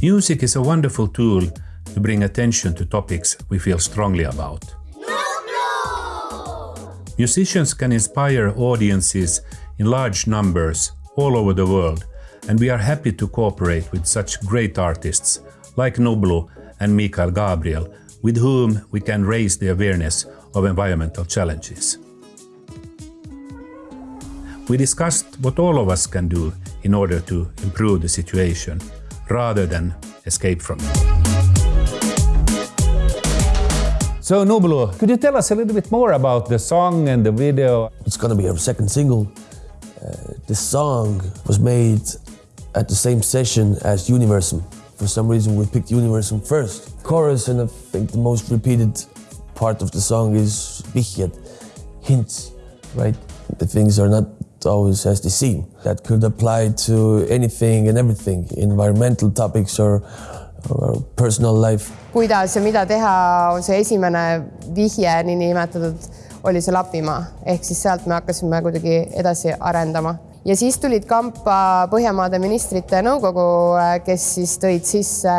Music is a wonderful tool to bring attention to topics we feel strongly about. Musicians can inspire audiences in large numbers all over the world, and we are happy to cooperate with such great artists like Nublu and Mikael Gabriel, with whom we can raise the awareness of environmental challenges. We discussed what all of us can do in order to improve the situation rather than escape from it. So, Nublu, could you tell us a little bit more about the song and the video? It's gonna be our second single. Uh, this song was made at the same session as Universum. For some reason, we picked Universum first. Chorus, and I think the most repeated part of the song is vihjed, hints, right? The things are not always as they seem. That could apply to anything and everything, environmental topics or, or personal life. kuidas ja mida teha, on see esimene vihje niinimetatud, oli see Lapimaa, ehk siis sealt me hakkasime kuidagi edasi arendama. Ja siis tulid kampa Põhjamaade ministrite nõukogu, kes siis tõid sisse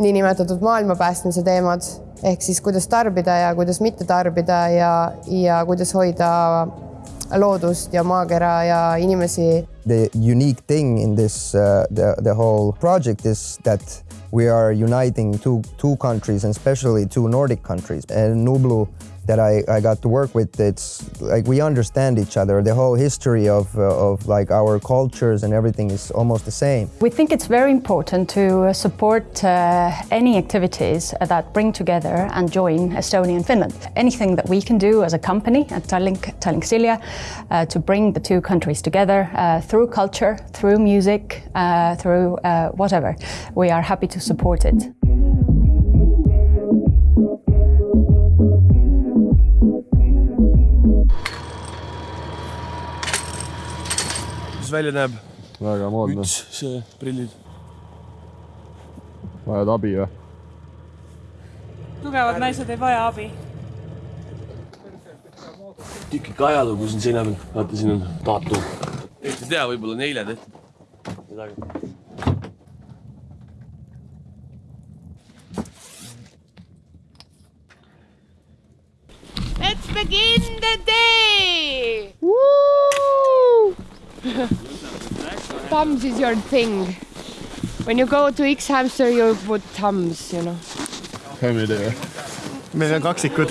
niinimetatud maailma päästmise teemad, ehk siis kuidas tarbida ja kuidas mitte tarbida ja, ja kuidas hoida loodust ja maakera ja inimesi The unique thing in this, uh, the, the whole project is that we are uniting two, two countries and especially two Nordic countries. And Nublu that I, I got to work with, it's like we understand each other. The whole history of, uh, of like our cultures and everything is almost the same. We think it's very important to support uh, any activities that bring together and join Estonia and Finland. Anything that we can do as a company at Tallink, Tallink Silja uh, to bring the two countries together uh, through culture, through music, uh, through uh, whatever, we are happy to support it. Kuidas välja näeb? väga moodne. müts, see, prillid. vajad abi või? tugevad naised ei vaja abi. tükike ajalugu siin seina peal, vaata siin on datum. Eesti ei tea, võib-olla on eile tehtud. midagi. Let's begin the day! thumbs is your thing. When you go to X hamster you put thumbs, you know. käime idee. meil on kaksikud.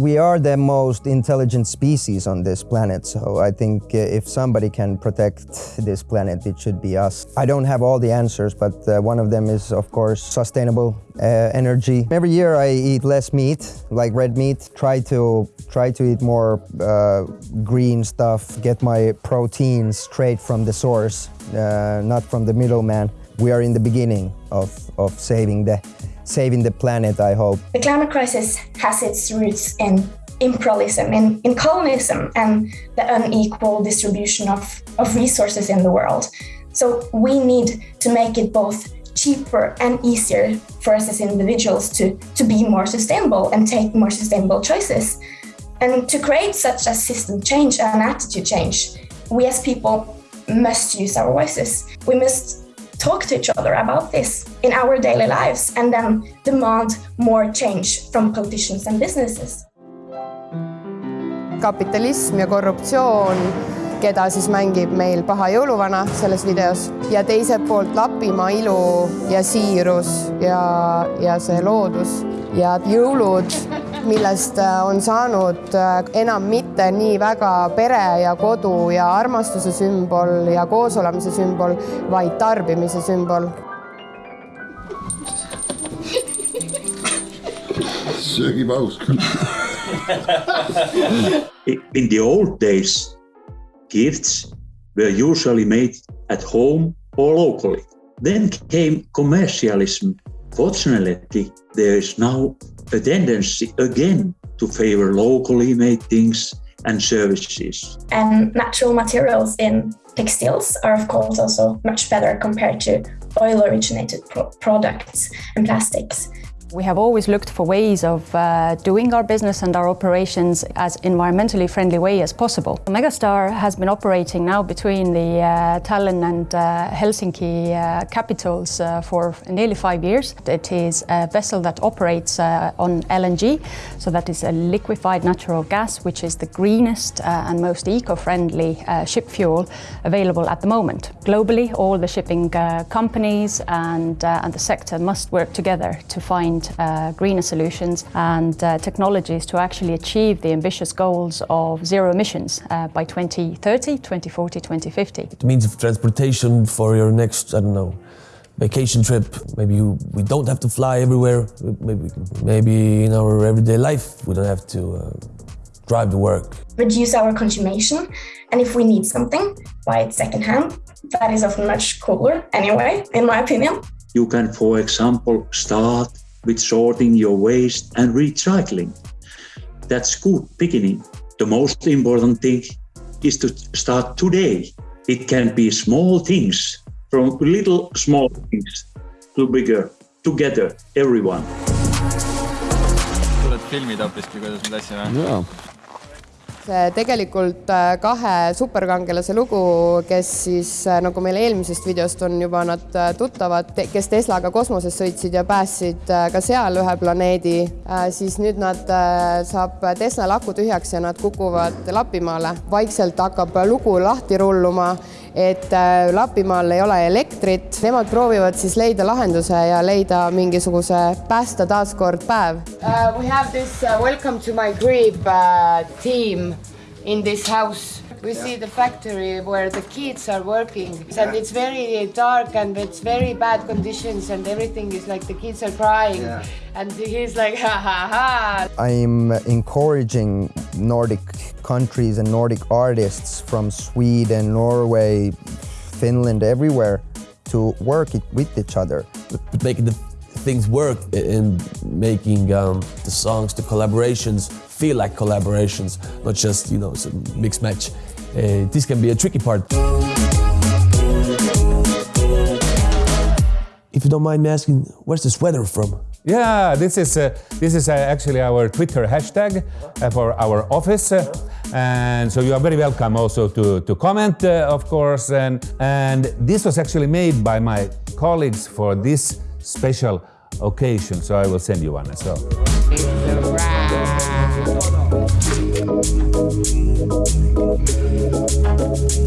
We are the most intelligent species on this planet, so I think uh, if somebody can protect this planet, it should be us. I don't have all the answers, but uh, one of them is, of course, sustainable uh, energy. Every year I eat less meat, like red meat. Try to try to eat more uh, green stuff. Get my protein straight from the source, uh, not from the middleman. We are in the beginning of, of saving the saving the planet. I hope. The climate crisis has its roots in imperialism, in, in colonialism, and the unequal distribution of, of resources in the world. So we need to make it both cheaper and easier for us as individuals to, to be more sustainable and take more sustainable choices. And to create such a system change and attitude change, we as people must use our voices. We must talk to each other about this in our daily lives and then demand more change from politicians and businesses. kapitalism ja korruptsioon, keda siis mängib meil paha jõuluvana selles videos ja teiselt poolt Lapimaa ilu ja siirus ja, ja see loodus ja jõulud, millest äh, on saanud äh, enam mitte nii väga pere ja kodu ja armastuse sümbol ja koosolemise sümbol, vaid tarbimise sümbol söögipaus. In the old days, gifts were usually made at home or locally. Then came commercialism. Fortunately, there is now a tendency again to favor locally made things and services. And natural materials in textiles are, of course, also much better compared to oil originated pro- products and plastics. We have always looked for ways of uh, doing our business and our operations as environmentally friendly way as possible. Megastar has been operating now between the uh, Tallinn and uh, Helsinki uh, capitals uh, for nearly five years. It is a vessel that operates uh, on LNG, so that is a liquefied natural gas, which is the greenest and most eco-friendly ship fuel available at the moment. Globally, all the shipping companies and, and the sector must work together to find find uh, greener solutions and uh, technologies to actually achieve the ambitious goals of zero emissions uh, by 2030, 2040, 2050. It means of transportation for your next, I don't know, vacation trip. Maybe you, we don't have to fly everywhere. Maybe, maybe in our everyday life we don't have to uh, drive to work. Reduce our consumption, and if we need something, buy it secondhand. That is often much cooler anyway, in my opinion. You can, for example, start with sorting your waste and recycling. That's good beginning. The most important thing is to start today. It can be small things, from little small things to bigger, together, everyone. tuled filmida hoopiski, kuidas me tassime? jaa see tegelikult äh, kahe superkangelase lugu, kes siis äh, nagu meil eelmisest videost on juba nad äh, tuttavad, kes Teslaga kosmoses sõitsid ja päästsid ka seal ühe planeedi, siis nüüd nad saab Tesla aku tühjaks ja nad kukuvad Lapimaale. vaikselt hakkab lugu lahti rulluma et äh, Lapimaal ei ole elektrit, nemad proovivad siis leida lahenduse ja leida mingisuguse päästa taaskord päev uh,. We have this uh, welcome to my crib uh, team in this house. We see the factory where the kids are working. And it's very dark and it's very bad conditions and everything is like the kids are crying. Yeah. and he's like ha ha ha. I'm encouraging nordic countries and nordic artists from sweden norway finland everywhere to work it with each other. But making the things work in making um, the songs the collaborations feel like collaborations not just you know some mix match uh, this can be a tricky part. If you don't mind me asking, where's this weather from? Yeah, this is uh, this is uh, actually our Twitter hashtag uh, for our office, and so you are very welcome also to to comment, uh, of course. And and this was actually made by my colleagues for this special occasion, so I will send you one as well. Thank you.